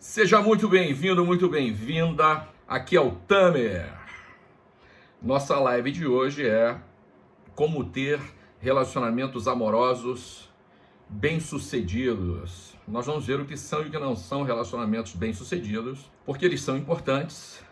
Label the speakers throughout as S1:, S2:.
S1: Seja muito bem-vindo, muito bem-vinda. Aqui é o Tamer. Nossa live de hoje é como ter relacionamentos amorosos bem-sucedidos. Nós vamos ver o que são e o que não são relacionamentos bem-sucedidos, porque eles são importantes,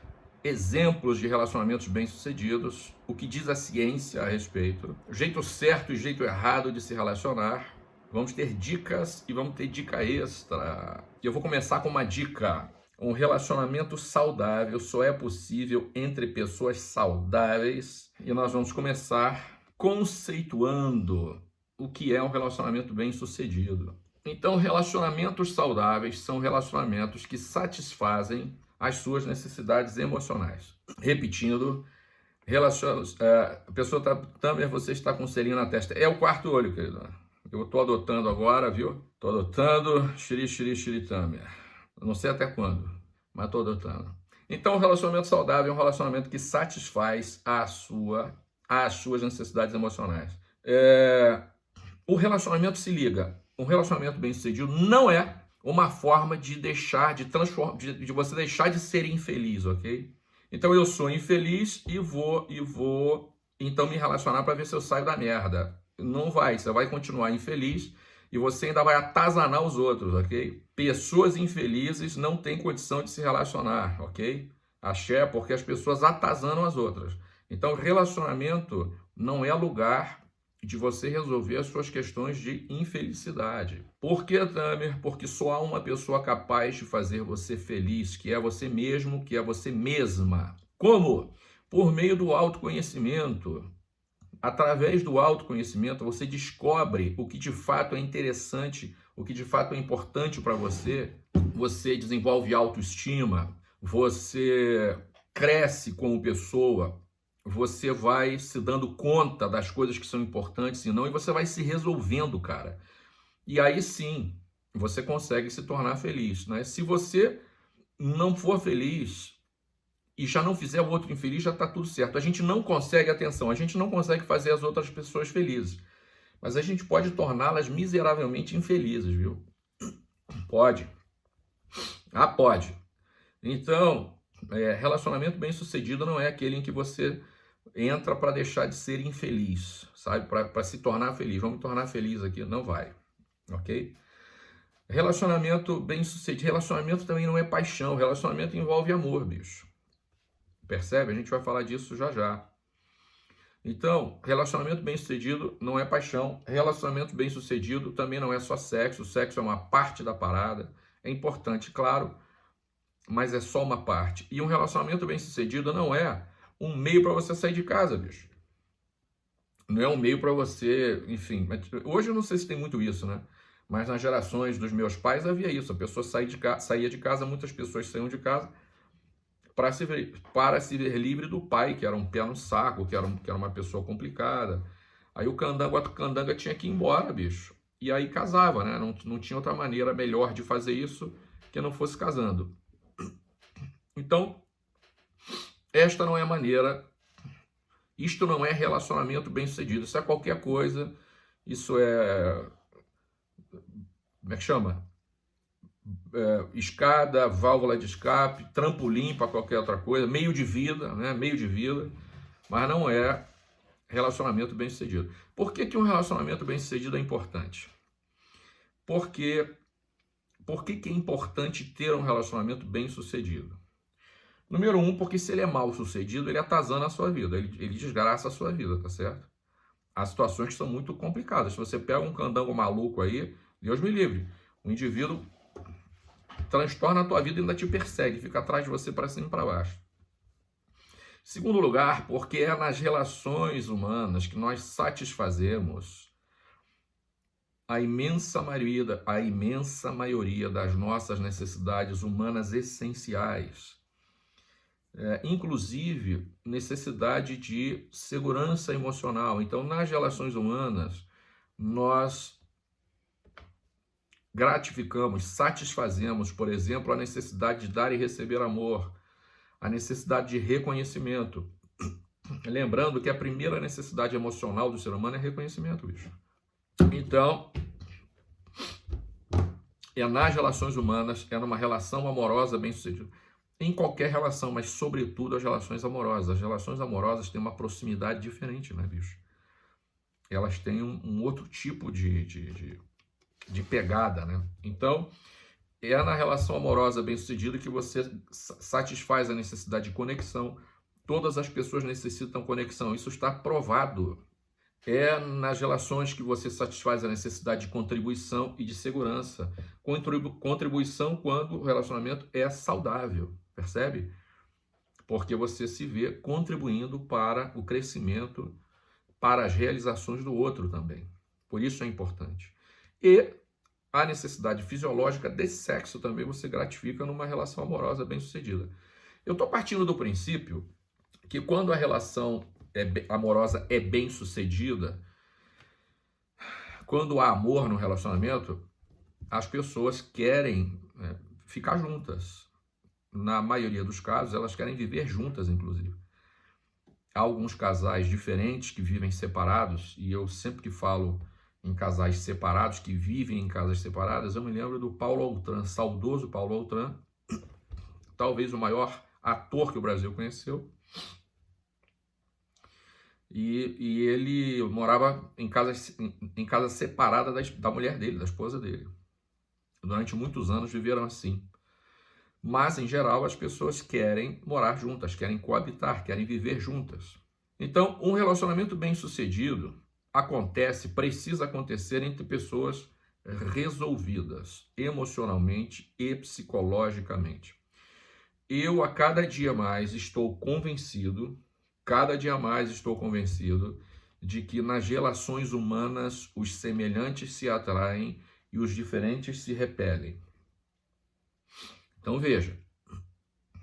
S1: exemplos de relacionamentos bem-sucedidos, o que diz a ciência a respeito, o jeito certo e o jeito errado de se relacionar, Vamos ter dicas e vamos ter dica extra. E eu vou começar com uma dica. Um relacionamento saudável só é possível entre pessoas saudáveis. E nós vamos começar conceituando o que é um relacionamento bem sucedido. Então, relacionamentos saudáveis são relacionamentos que satisfazem as suas necessidades emocionais. Repetindo, relacion... É, a pessoa está, você está com um selinho na testa. É o quarto olho, querido. Eu estou adotando agora, viu? Estou adotando xiri, xiri, xiritâmia. Não sei até quando, mas estou adotando. Então, o relacionamento saudável é um relacionamento que satisfaz a sua, as suas necessidades emocionais. É... O relacionamento se liga. Um relacionamento bem sucedido não é uma forma de deixar, de transformar, de, de você deixar de ser infeliz, ok? Então eu sou infeliz e vou e vou então me relacionar para ver se eu saio da merda não vai, você vai continuar infeliz e você ainda vai atazanar os outros, ok? Pessoas infelizes não têm condição de se relacionar, ok? Axé, porque as pessoas atazanam as outras. Então, relacionamento não é lugar de você resolver as suas questões de infelicidade. Por que, Tamer? Porque só há uma pessoa capaz de fazer você feliz, que é você mesmo, que é você mesma. Como? Por meio do autoconhecimento. Através do autoconhecimento, você descobre o que de fato é interessante, o que de fato é importante para você. Você desenvolve autoestima, você cresce como pessoa, você vai se dando conta das coisas que são importantes e não, e você vai se resolvendo, cara. E aí sim, você consegue se tornar feliz, né? Se você não for feliz, e já não fizer o outro infeliz, já está tudo certo. A gente não consegue, atenção, a gente não consegue fazer as outras pessoas felizes. Mas a gente pode torná-las miseravelmente infelizes, viu? Pode. Ah, pode. Então, é, relacionamento bem sucedido não é aquele em que você entra para deixar de ser infeliz, sabe? Para se tornar feliz. Vamos tornar feliz aqui. Não vai, ok? Relacionamento bem sucedido. Relacionamento também não é paixão. Relacionamento envolve amor, bicho. Percebe? A gente vai falar disso já já. Então, relacionamento bem sucedido não é paixão. Relacionamento bem sucedido também não é só sexo. O sexo é uma parte da parada. É importante, claro, mas é só uma parte. E um relacionamento bem sucedido não é um meio para você sair de casa, bicho. Não é um meio para você, enfim. Hoje eu não sei se tem muito isso, né? Mas nas gerações dos meus pais havia isso. A pessoa saía de, casa, saía de casa, muitas pessoas saíam de casa para se, ver, para se ver livre do pai, que era um pé no saco, que era, um, que era uma pessoa complicada. Aí o candanga, o candanga tinha que ir embora, bicho. E aí casava, né? Não, não tinha outra maneira melhor de fazer isso que não fosse casando. Então, esta não é a maneira, isto não é relacionamento bem sucedido, isso é qualquer coisa, isso é, como é que chama? É, escada, válvula de escape, trampolim para qualquer outra coisa, meio de vida, né? meio de vida, mas não é relacionamento bem sucedido. Por que, que um relacionamento bem sucedido é importante? Porque, por que, que é importante ter um relacionamento bem sucedido? Número um, porque se ele é mal sucedido, ele atazana a sua vida, ele, ele desgraça a sua vida, tá certo? Há situações que são muito complicadas. Se você pega um candango maluco aí, Deus me livre, o indivíduo transtorna a tua vida e ainda te persegue, fica atrás de você para cima e para baixo. Segundo lugar, porque é nas relações humanas que nós satisfazemos a imensa maioria, a imensa maioria das nossas necessidades humanas essenciais. É, inclusive necessidade de segurança emocional. Então, nas relações humanas, nós gratificamos, satisfazemos, por exemplo, a necessidade de dar e receber amor, a necessidade de reconhecimento. Lembrando que a primeira necessidade emocional do ser humano é reconhecimento, bicho. Então, é nas relações humanas, é numa relação amorosa bem-sucedida. Em qualquer relação, mas sobretudo as relações amorosas. As relações amorosas têm uma proximidade diferente, né, bicho? Elas têm um, um outro tipo de, de, de, de pegada, né? Então, é na relação amorosa bem-sucedida que você satisfaz a necessidade de conexão. Todas as pessoas necessitam conexão. Isso está provado é nas relações que você satisfaz a necessidade de contribuição e de segurança. Contribu contribuição quando o relacionamento é saudável, percebe? Porque você se vê contribuindo para o crescimento, para as realizações do outro também. Por isso é importante. E a necessidade fisiológica de sexo também você gratifica numa relação amorosa bem-sucedida. Eu estou partindo do princípio que quando a relação é, amorosa é bem sucedida, quando há amor no relacionamento, as pessoas querem é, ficar juntas. Na maioria dos casos, elas querem viver juntas, inclusive. Há alguns casais diferentes que vivem separados, e eu sempre que falo em casais separados, que vivem em casas separadas, eu me lembro do Paulo Altran, saudoso Paulo Altran, talvez o maior ator que o Brasil conheceu, e, e ele morava em casa, em, casa separada da, da mulher dele, da esposa dele. Durante muitos anos viveram assim. Mas, em geral, as pessoas querem morar juntas, querem coabitar, querem viver juntas. Então, um relacionamento bem sucedido acontece, precisa acontecer entre pessoas resolvidas emocionalmente e psicologicamente. Eu, a cada dia mais, estou convencido Cada dia mais estou convencido de que nas relações humanas os semelhantes se atraem e os diferentes se repelem. Então veja,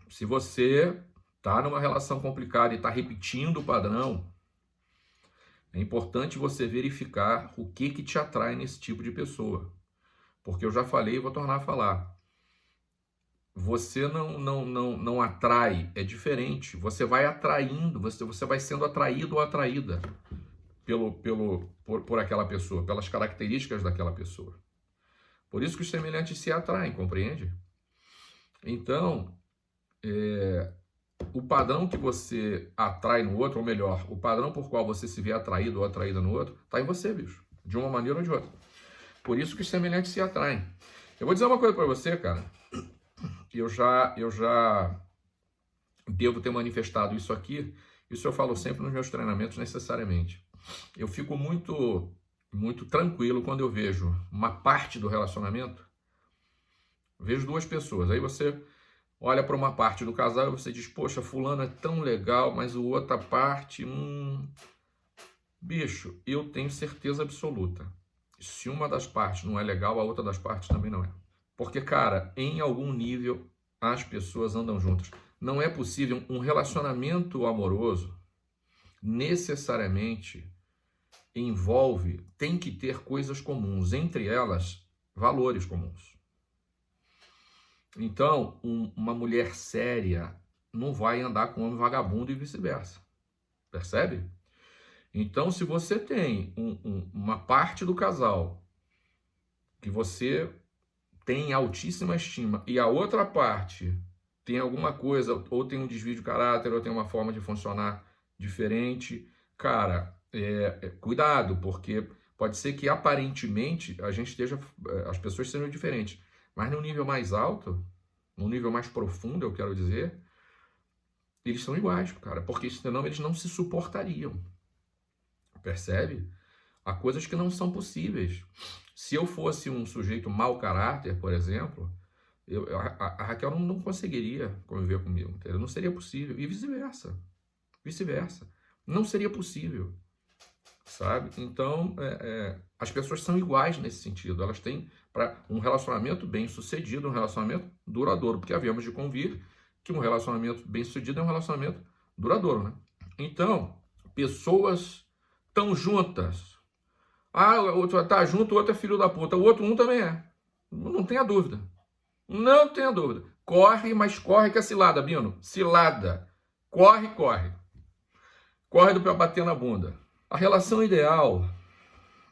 S1: se você está numa relação complicada e está repetindo o padrão, é importante você verificar o que, que te atrai nesse tipo de pessoa. Porque eu já falei e vou tornar a falar você não, não, não, não atrai, é diferente. Você vai atraindo, você, você vai sendo atraído ou atraída pelo, pelo, por, por aquela pessoa, pelas características daquela pessoa. Por isso que os semelhantes se atraem, compreende? Então, é, o padrão que você atrai no outro, ou melhor, o padrão por qual você se vê atraído ou atraída no outro, está em você, bicho. De uma maneira ou de outra. Por isso que os semelhantes se atraem. Eu vou dizer uma coisa para você, cara eu já, eu já devo ter manifestado isso aqui, isso eu falo sempre nos meus treinamentos necessariamente. Eu fico muito, muito tranquilo quando eu vejo uma parte do relacionamento, vejo duas pessoas, aí você olha para uma parte do casal e você diz, poxa, fulano é tão legal, mas o outra parte, hum... Bicho, eu tenho certeza absoluta. Se uma das partes não é legal, a outra das partes também não é. Porque, cara, em algum nível as pessoas andam juntas. Não é possível um relacionamento amoroso necessariamente envolve, tem que ter coisas comuns, entre elas valores comuns. Então, um, uma mulher séria não vai andar com um homem vagabundo e vice-versa. Percebe? Então, se você tem um, um, uma parte do casal que você tem altíssima estima e a outra parte tem alguma coisa, ou tem um desvio de caráter, ou tem uma forma de funcionar diferente, cara, é, é, cuidado, porque pode ser que aparentemente a gente esteja, é, as pessoas sejam diferentes, mas no nível mais alto, no nível mais profundo, eu quero dizer, eles são iguais, cara, porque senão eles não se suportariam. Percebe? Há coisas que não são possíveis. Se eu fosse um sujeito mau caráter, por exemplo, eu, a, a, Raquel não, não, conseguiria conviver comigo, entendeu? Não seria possível. E vice-versa. Vice-versa. Não seria possível, sabe? Então, é, é, as pessoas são iguais nesse sentido. Elas têm para um relacionamento bem sucedido, um relacionamento duradouro, porque havíamos de convir que um relacionamento bem sucedido é um relacionamento duradouro, né? Então, pessoas tão juntas, ah, o outro tá junto, o outro é filho da puta. O outro um também é. Não tenha dúvida. Não tenha dúvida. Corre, mas corre que é cilada, Bino. Cilada. Corre, corre. Corre do pé bater na bunda. A relação ideal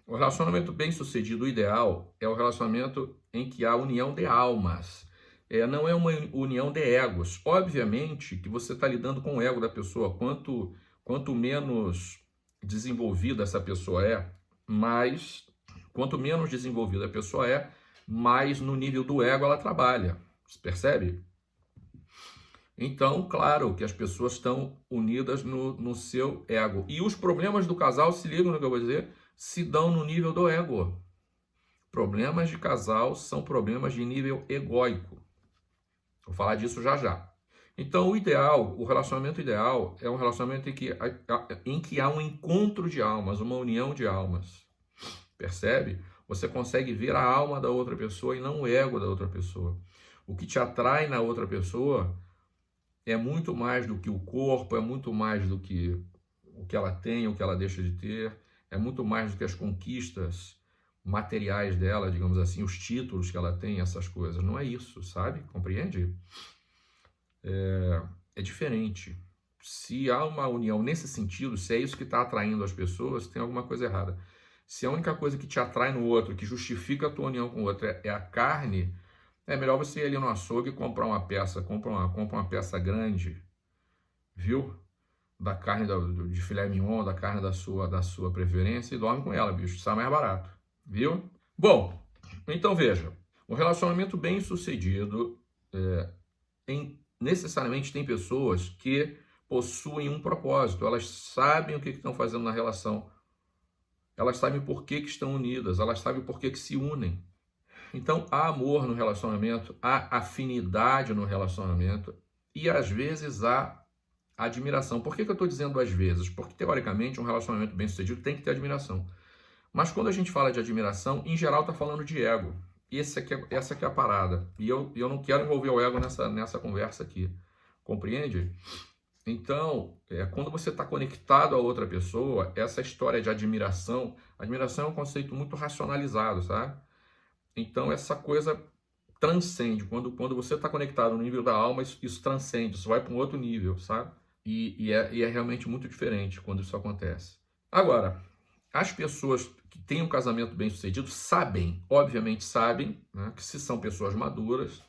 S1: O relacionamento bem sucedido, o ideal, é o relacionamento em que há união de almas. É, não é uma união de egos. Obviamente que você está lidando com o ego da pessoa. Quanto, quanto menos desenvolvida essa pessoa é, mais. Quanto menos desenvolvida a pessoa é, mais no nível do ego ela trabalha. Você percebe? Então, claro que as pessoas estão unidas no, no seu ego. E os problemas do casal, se ligam no que eu vou dizer, se dão no nível do ego. Problemas de casal são problemas de nível egóico. Vou falar disso já já. Então, o ideal, o relacionamento ideal é um relacionamento em que, em que há um encontro de almas, uma união de almas. Percebe? Você consegue ver a alma da outra pessoa e não o ego da outra pessoa. O que te atrai na outra pessoa é muito mais do que o corpo, é muito mais do que o que ela tem, o que ela deixa de ter, é muito mais do que as conquistas materiais dela, digamos assim, os títulos que ela tem, essas coisas. Não é isso, sabe? Compreende? É, é diferente. Se há uma união nesse sentido, se é isso que está atraindo as pessoas, tem alguma coisa errada. Se a única coisa que te atrai no outro, que justifica a tua união com o outro é, é a carne, é melhor você ir ali no açougue e comprar uma peça, compra uma, compra uma peça grande, viu? Da carne da, de filé mignon, da carne da sua, da sua preferência e dorme com ela, bicho, sai mais barato, viu? Bom, então veja, um relacionamento bem sucedido é, em, necessariamente tem pessoas que possuem um propósito, elas sabem o que estão fazendo na relação, elas sabem por que, que estão unidas, elas sabem por que, que se unem. Então, há amor no relacionamento, há afinidade no relacionamento e às vezes há admiração. Por que, que eu estou dizendo às vezes? Porque, teoricamente, um relacionamento bem sucedido tem que ter admiração. Mas quando a gente fala de admiração, em geral está falando de ego. Esse aqui é, essa aqui é a parada. E eu, eu não quero envolver o ego nessa, nessa conversa aqui. Compreende? Então, é, quando você está conectado a outra pessoa, essa história de admiração, admiração é um conceito muito racionalizado, sabe? Então, essa coisa transcende. Quando, quando você está conectado no nível da alma, isso, isso transcende, isso vai para um outro nível, sabe? E, e, é, e é realmente muito diferente quando isso acontece. Agora, as pessoas que têm um casamento bem sucedido sabem, obviamente sabem, né, que se são pessoas maduras,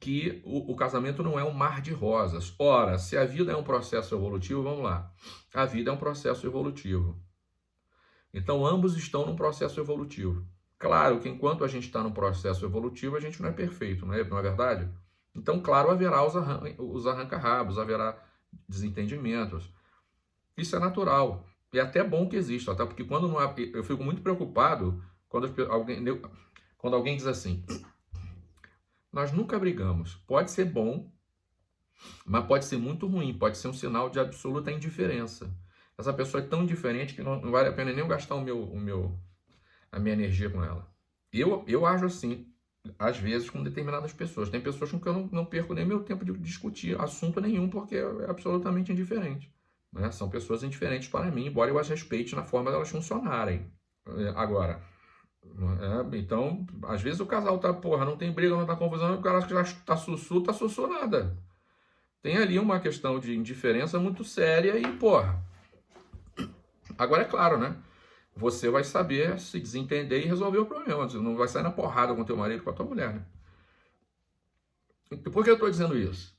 S1: que o, o, casamento não é um mar de rosas. Ora, se a vida é um processo evolutivo, vamos lá. A vida é um processo evolutivo. Então, ambos estão num processo evolutivo. Claro que enquanto a gente está no processo evolutivo, a gente não é perfeito, não é, não é verdade? Então, claro, haverá os, arran os arranca-rabos, haverá desentendimentos. Isso é natural. E é até bom que exista, até porque quando não há, eu fico muito preocupado quando alguém, quando alguém diz assim: nós nunca brigamos. Pode ser bom, mas pode ser muito ruim, pode ser um sinal de absoluta indiferença. Essa pessoa é tão diferente que não, não vale a pena nem eu gastar o meu, o meu, a minha energia com ela. Eu, eu ajo assim, às vezes, com determinadas pessoas. Tem pessoas com que eu não, não perco nem meu tempo de discutir assunto nenhum, porque é absolutamente indiferente. Né? São pessoas indiferentes para mim, embora eu as respeite na forma delas funcionarem. É, agora, é, então, às vezes o casal tá, porra, não tem briga, não tá confusão, o cara acha que já tá sussu, tá sussu nada. Tem ali uma questão de indiferença muito séria e, porra. Agora é claro, né? Você vai saber se desentender e resolver o problema. Você não vai sair na porrada com teu marido, com a tua mulher, né? Por que eu estou dizendo isso?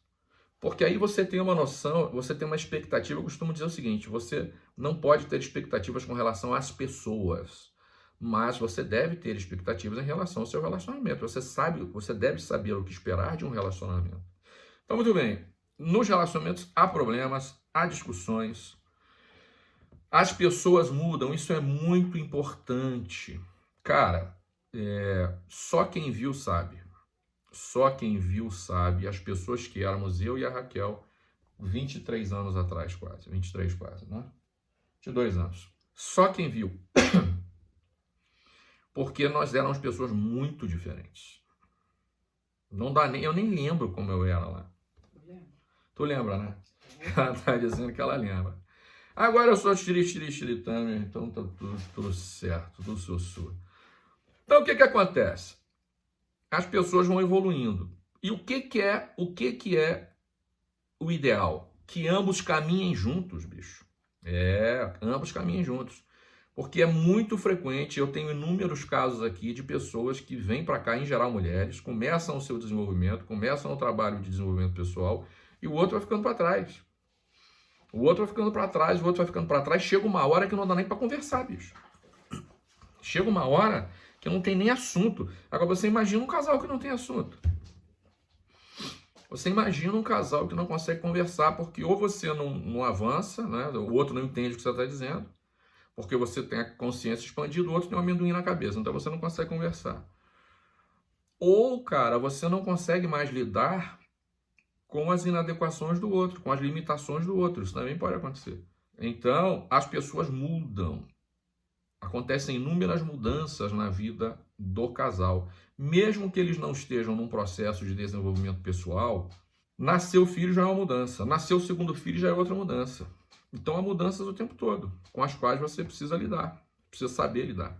S1: Porque aí você tem uma noção, você tem uma expectativa. Eu costumo dizer o seguinte: você não pode ter expectativas com relação às pessoas, mas você deve ter expectativas em relação ao seu relacionamento. Você sabe, você deve saber o que esperar de um relacionamento. Então, muito bem. Nos relacionamentos há problemas, há discussões, as pessoas mudam, isso é muito importante. Cara, é, só quem viu sabe. Só quem viu sabe. As pessoas que éramos eu e a Raquel 23 anos atrás, quase. 23 quase, né? 22 anos. Só quem viu. Porque nós éramos pessoas muito diferentes. Não dá nem, eu nem lembro como eu era lá. Tu lembra, né? Ela tá dizendo que ela lembra. Agora eu sou xiri, xiri, xiritano, então tá tudo, tudo certo, tudo sussurro. Então o que que acontece? As pessoas vão evoluindo. E o que que é, o que que é o ideal? Que ambos caminhem juntos, bicho. É, ambos caminhem juntos. Porque é muito frequente, eu tenho inúmeros casos aqui de pessoas que vêm para cá, em geral mulheres, começam o seu desenvolvimento, começam o trabalho de desenvolvimento pessoal e o outro vai ficando para trás. O outro vai ficando para trás, o outro vai ficando para trás. Chega uma hora que não dá nem para conversar, bicho. Chega uma hora que não tem nem assunto. Agora você imagina um casal que não tem assunto. Você imagina um casal que não consegue conversar porque ou você não, não avança, né? o outro não entende o que você está dizendo, porque você tem a consciência expandida, o outro tem um amendoim na cabeça, então você não consegue conversar. Ou, cara, você não consegue mais lidar com as inadequações do outro, com as limitações do outro. Isso também pode acontecer. Então, as pessoas mudam. Acontecem inúmeras mudanças na vida do casal. Mesmo que eles não estejam num processo de desenvolvimento pessoal, nasceu filho já é uma mudança. Nasceu o segundo filho já é outra mudança. Então há mudanças o tempo todo, com as quais você precisa lidar, precisa saber lidar.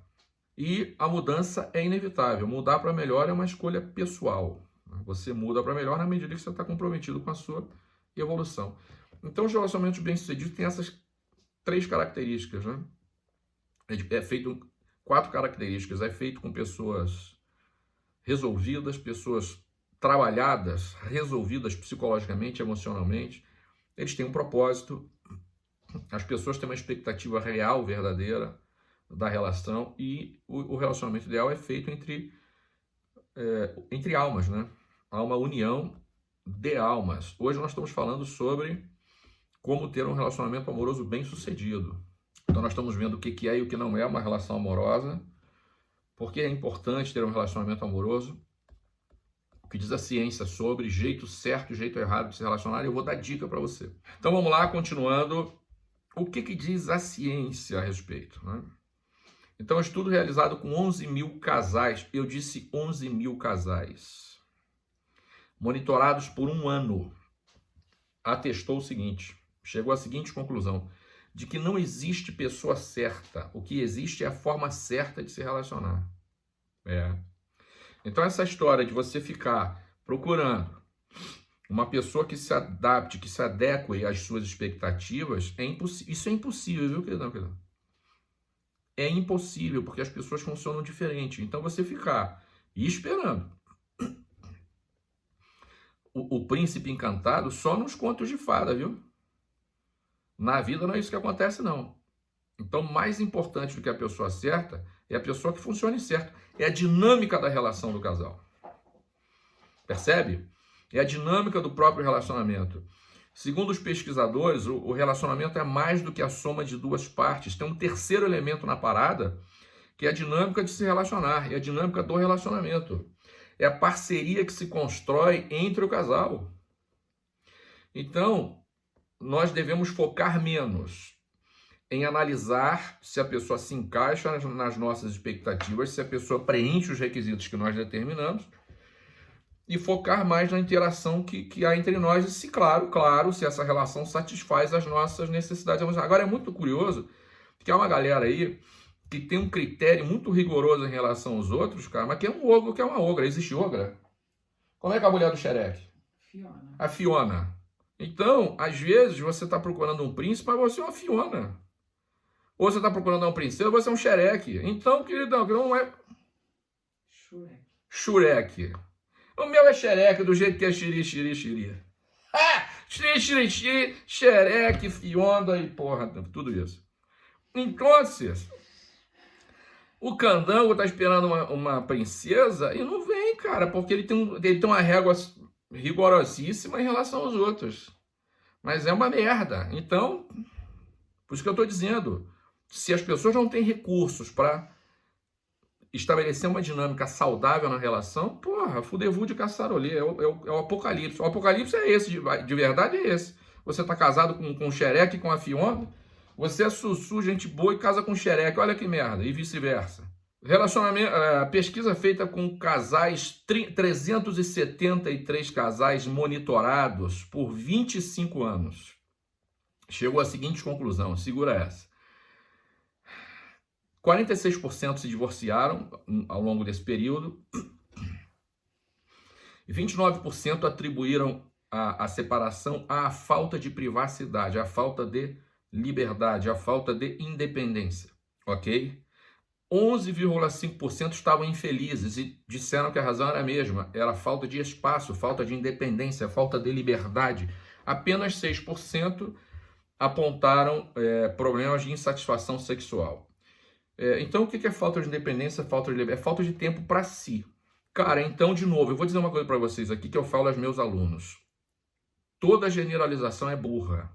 S1: E a mudança é inevitável. Mudar para melhor é uma escolha pessoal. Você muda para melhor na medida que você está comprometido com a sua evolução. Então, os relacionamentos bem-sucedidos têm essas três características, né? É, é feito quatro características. É feito com pessoas resolvidas, pessoas trabalhadas, resolvidas psicologicamente, emocionalmente. Eles têm um propósito, as pessoas têm uma expectativa real, verdadeira da relação e o, relacionamento ideal é feito entre, é, entre almas, né? Há uma união de almas. Hoje nós estamos falando sobre como ter um relacionamento amoroso bem sucedido. Então nós estamos vendo o que é e o que não é uma relação amorosa, porque é importante ter um relacionamento amoroso, o que diz a ciência sobre jeito certo e jeito errado de se relacionar, eu vou dar dica para você. Então vamos lá, continuando o que, que diz a ciência a respeito? Né? Então, estudo realizado com 11 mil casais, eu disse 11 mil casais, monitorados por um ano, atestou o seguinte, chegou à seguinte conclusão, de que não existe pessoa certa, o que existe é a forma certa de se relacionar. É. Então, essa história de você ficar procurando uma pessoa que se adapte, que se adeque às suas expectativas, é isso é impossível, viu? É impossível, porque as pessoas funcionam diferente. Então, você ficar esperando o, o príncipe encantado só nos contos de fada, viu? Na vida não é isso que acontece, não. Então, mais importante do que a pessoa certa é a pessoa que funcione certo. É a dinâmica da relação do casal. Percebe? É a dinâmica do próprio relacionamento. Segundo os pesquisadores, o relacionamento é mais do que a soma de duas partes. Tem um terceiro elemento na parada, que é a dinâmica de se relacionar, é a dinâmica do relacionamento. É a parceria que se constrói entre o casal. Então, nós devemos focar menos em analisar se a pessoa se encaixa nas nossas expectativas, se a pessoa preenche os requisitos que nós determinamos, e focar mais na interação que, que há entre nós e se, claro, claro, se essa relação satisfaz as nossas necessidades. Agora, é muito curioso que há uma galera aí que tem um critério muito rigoroso em relação aos outros, cara, mas que é um ogro, que é uma ogra. Existe ogra? Como é que é a mulher do xereque?
S2: Fiona.
S1: A Fiona. Então, às vezes, você está procurando um príncipe, mas você é uma Fiona. Ou você está procurando uma princesa, você é um xereque. Então, queridão, que não é...
S2: Shurek.
S1: Shurek. O meu é xereque, do jeito que é xiri, xiri, xiri. Ah! Xiri, xiri, xiri, xereque, fionda e porra, tudo isso. Então, o candango tá esperando uma, uma princesa e não vem, cara, porque ele tem, ele tem uma régua rigorosíssima em relação aos outros. Mas é uma merda. Então, por isso que eu estou dizendo, se as pessoas não têm recursos para estabelecer uma dinâmica saudável na relação, porra, fudevu de caçarolê, é o, é, é o apocalipse. O apocalipse é esse, de, de verdade é esse. Você tá casado com, com o xereque, com a Fiona, você é sussu, gente boa e casa com o xereque, olha que merda, e vice-versa. Relacionamento, uh, pesquisa feita com casais, 373 casais monitorados por 25 anos. Chegou à seguinte conclusão, segura essa. 46% se divorciaram ao longo desse período e 29% atribuíram a, a separação à falta de privacidade, à falta de liberdade, à falta de independência. ok? 11,5% estavam infelizes e disseram que a razão era a mesma, era falta de espaço, falta de independência, falta de liberdade. Apenas 6% apontaram é, problemas de insatisfação sexual. É, então, o que é falta de independência, falta de liberdade? É falta de tempo para si. Cara, então, de novo, eu vou dizer uma coisa para vocês aqui que eu falo aos meus alunos. Toda generalização é burra.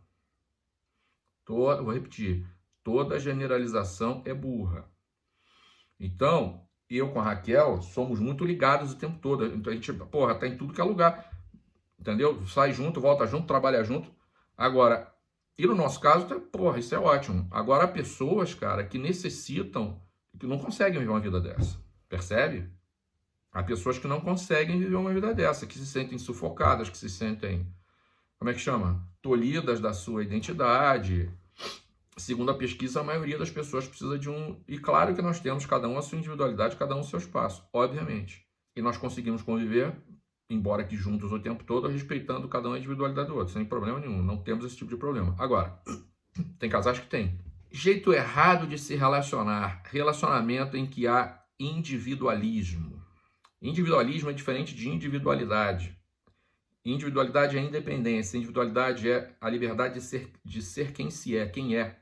S1: Toda, vou repetir. Toda generalização é burra. Então, eu com a Raquel somos muito ligados o tempo todo. Então a gente, porra, tá em tudo que é lugar. Entendeu? Sai junto, volta junto, trabalha junto. Agora, e no nosso caso, tá, porra, isso é ótimo. Agora, há pessoas, cara, que necessitam, que não conseguem viver uma vida dessa. Percebe? Há pessoas que não conseguem viver uma vida dessa, que se sentem sufocadas, que se sentem, como é que chama? Tolhidas da sua identidade. Segundo a pesquisa, a maioria das pessoas precisa de um. E claro que nós temos cada um a sua individualidade, cada um o seu espaço, obviamente. E nós conseguimos conviver, embora que juntos o tempo todo, respeitando cada um a individualidade do outro, sem problema nenhum. Não temos esse tipo de problema. Agora, tem casais que tem. Jeito errado de se relacionar. Relacionamento em que há individualismo. Individualismo é diferente de individualidade. Individualidade é independência, individualidade é a liberdade de ser, de ser quem se é, quem é.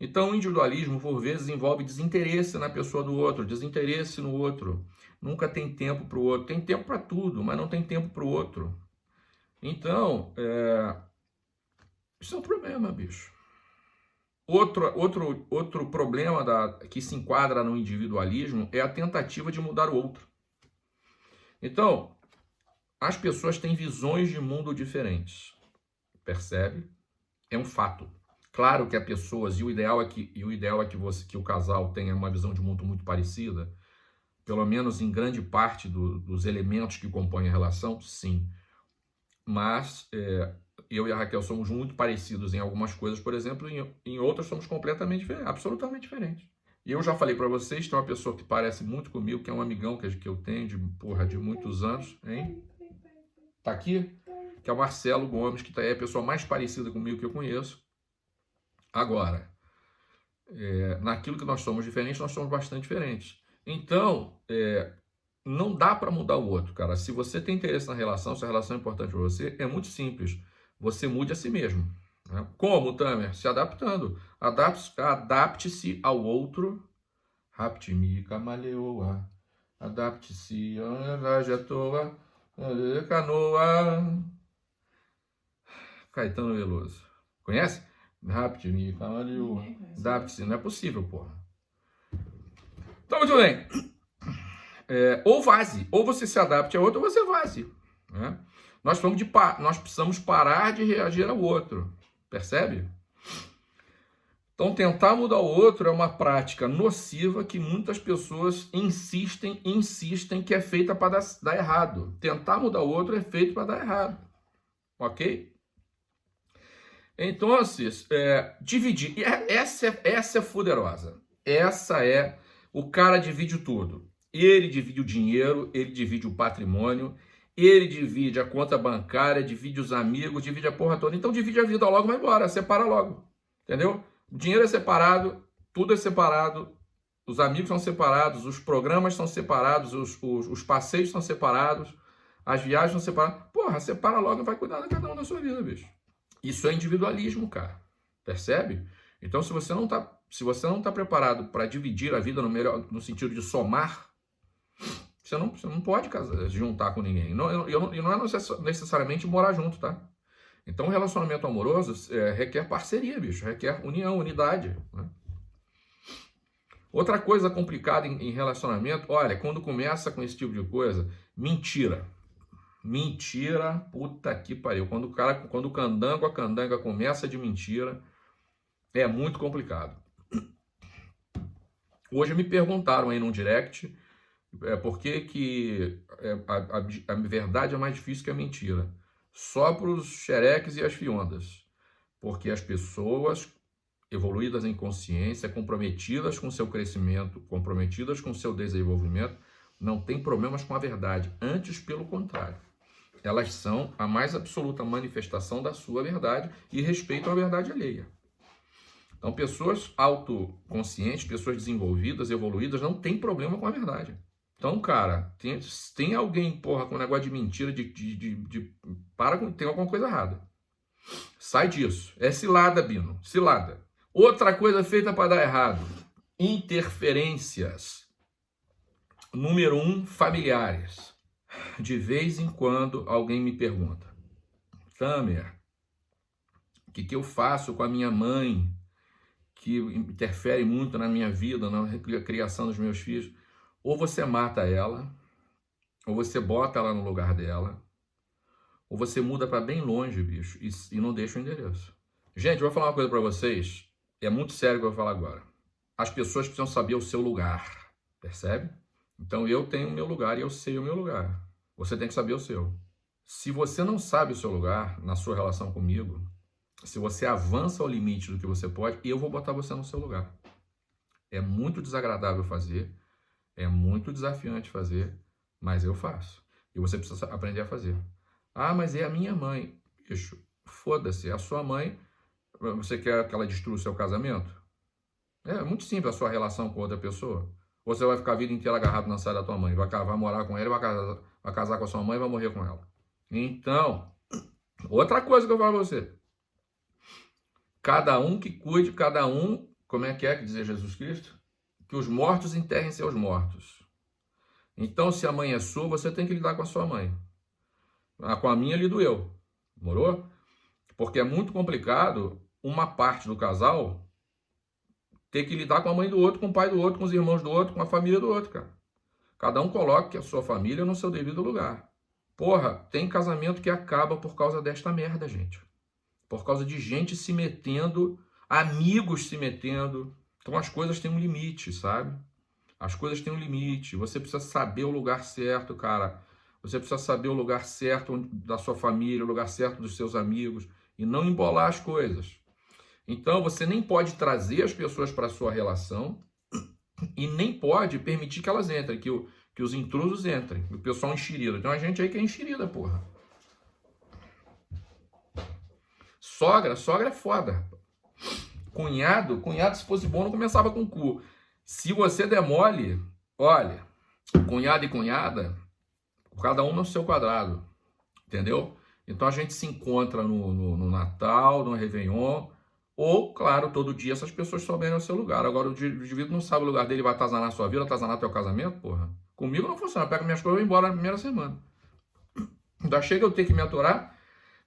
S1: Então, o individualismo, por vezes, envolve desinteresse na pessoa do outro, desinteresse no outro. Nunca tem tempo para o outro. Tem tempo para tudo, mas não tem tempo para o outro. Então, é... isso é um problema, bicho. Outro, outro, outro problema da, que se enquadra no individualismo é a tentativa de mudar o outro. Então, as pessoas têm visões de mundo diferentes. Percebe? É um fato. Claro que há pessoas, e o ideal é que, e o, ideal é que, você, que o casal tenha uma visão de mundo muito parecida, pelo menos em grande parte do, dos elementos que compõem a relação, sim. Mas é, eu e a Raquel somos muito parecidos em algumas coisas, por exemplo, em, em outras somos completamente diferentes, absolutamente diferentes. E eu já falei para vocês, tem uma pessoa que parece muito comigo, que é um amigão que, que eu tenho de, porra, de muitos anos, hein? Tá aqui? Que é o Marcelo Gomes, que tá, é a pessoa mais parecida comigo que eu conheço. Agora, é, naquilo que nós somos diferentes, nós somos bastante diferentes. Então, é, não dá para mudar o outro, cara. Se você tem interesse na relação, se a relação é importante para você, é muito simples. Você mude a si mesmo. Né? Como, Tamer? Se adaptando. Adapte-se ao outro. Rapte-me, camaleoa. Adapte-se, toa. Canoa. Caetano Veloso. Conhece? Rapte-me, camaleoa. Adapte-se. Não é possível, porra. Então, muito bem. É, ou vaze. Ou você se adapte a outro, ou você vaze. Né? Nós, de, nós precisamos parar de reagir ao outro. Percebe? Então, tentar mudar o outro é uma prática nociva que muitas pessoas insistem, insistem que é feita para dar, errado. Tentar mudar o outro é feito para dar errado. Ok? Então, é, dividir. É, essa é, essa é fuderosa. Essa é. O cara divide tudo. Ele divide o dinheiro, ele divide o patrimônio, ele divide a conta bancária, divide os amigos, divide a porra toda. Então divide a vida logo, vai embora, separa logo. Entendeu? O dinheiro é separado, tudo é separado, os amigos são separados, os programas são separados, os, os, os passeios são separados, as viagens são separadas. Porra, separa logo e vai cuidar de cada um da sua vida, bicho. Isso é individualismo, cara. Percebe? Então, se você não tá, se você não tá preparado para dividir a vida no, melhor, no sentido de somar, você não, você não pode casar, juntar com ninguém. Não, e não é necessariamente morar junto, tá? Então, um relacionamento amoroso é, requer parceria, bicho. Requer união, unidade. Né? Outra coisa complicada em, em relacionamento, olha, quando começa com esse tipo de coisa, mentira. Mentira, puta que pariu. Quando o cara, quando o candango, a candanga começa de mentira, é muito complicado. Hoje me perguntaram aí num direct é, por que, que é, a, a, a, verdade é mais difícil que a mentira? Só para os xereques e as fiondas. Porque as pessoas evoluídas em consciência, comprometidas com seu crescimento, comprometidas com seu desenvolvimento, não têm problemas com a verdade. Antes, pelo contrário. Elas são a mais absoluta manifestação da sua verdade e respeitam a verdade alheia. Então, pessoas autoconscientes, pessoas desenvolvidas, evoluídas, não tem problema com a verdade. Então, cara, tem, tem alguém, porra, com um negócio de mentira, de, de, de, de para com. Tem alguma coisa errada. Sai disso. É cilada, Bino. Cilada. Outra coisa feita para dar errado: interferências. Número um, familiares. De vez em quando alguém me pergunta: Tamer, o que, que eu faço com a minha mãe, que interfere muito na minha vida, na criação dos meus filhos? Ou você mata ela, ou você bota ela no lugar dela, ou você muda para bem longe, bicho, e, e, não deixa o endereço. Gente, vou falar uma coisa para vocês, é muito sério o que eu vou falar agora. As pessoas precisam saber o seu lugar, percebe? Então eu tenho o meu lugar e eu sei o meu lugar. Você tem que saber o seu. Se você não sabe o seu lugar na sua relação comigo, se você avança ao limite do que você pode, eu vou botar você no seu lugar. É muito desagradável fazer, é muito desafiante fazer, mas eu faço. E você precisa aprender a fazer. Ah, mas é a minha mãe. Bicho, foda-se, é a sua mãe. Você quer que ela destrua o seu casamento? É muito simples a sua relação com outra pessoa. Ou você vai ficar a vida inteira agarrado na saia da tua mãe, vai, vai morar com ela, vai casar, vai casar com a sua mãe e vai morrer com ela. Então, outra coisa que eu falo pra você. Cada um que cuide, cada um, como é que é que dizer Jesus Cristo? Que os mortos enterrem seus mortos. Então, se a mãe é sua, você tem que lidar com a sua mãe. Ah, com a minha lhe doeu. Morou? Porque é muito complicado uma parte do casal ter que lidar com a mãe do outro, com o pai do outro, com os irmãos do outro, com a família do outro, cara. Cada um coloque a sua família no seu devido lugar. Porra, tem casamento que acaba por causa desta merda, gente. Por causa de gente se metendo, amigos se metendo. Então as coisas têm um limite, sabe? As coisas têm um limite. Você precisa saber o lugar certo, cara. Você precisa saber o lugar certo da sua família, o lugar certo dos seus amigos e não embolar as coisas. Então você nem pode trazer as pessoas para sua relação e nem pode permitir que elas entrem, que o, que os intrusos entrem, o pessoal enxerida. Tem uma gente aí que é enxerida, porra. Sogra, sogra é foda. Cunhado, cunhado, se fosse bom, não começava com cu. Se você demole, olha, cunhado e cunhada, cada um no seu quadrado, entendeu? Então a gente se encontra no, no, no Natal, no Réveillon, ou, claro, todo dia essas pessoas souberem o seu lugar. Agora o indivíduo não sabe o lugar dele, vai atazanar a sua vida, atazanar teu casamento, porra. Comigo não funciona. Pega minhas coisas e vou embora na primeira semana. Ainda chega eu ter que me aturar,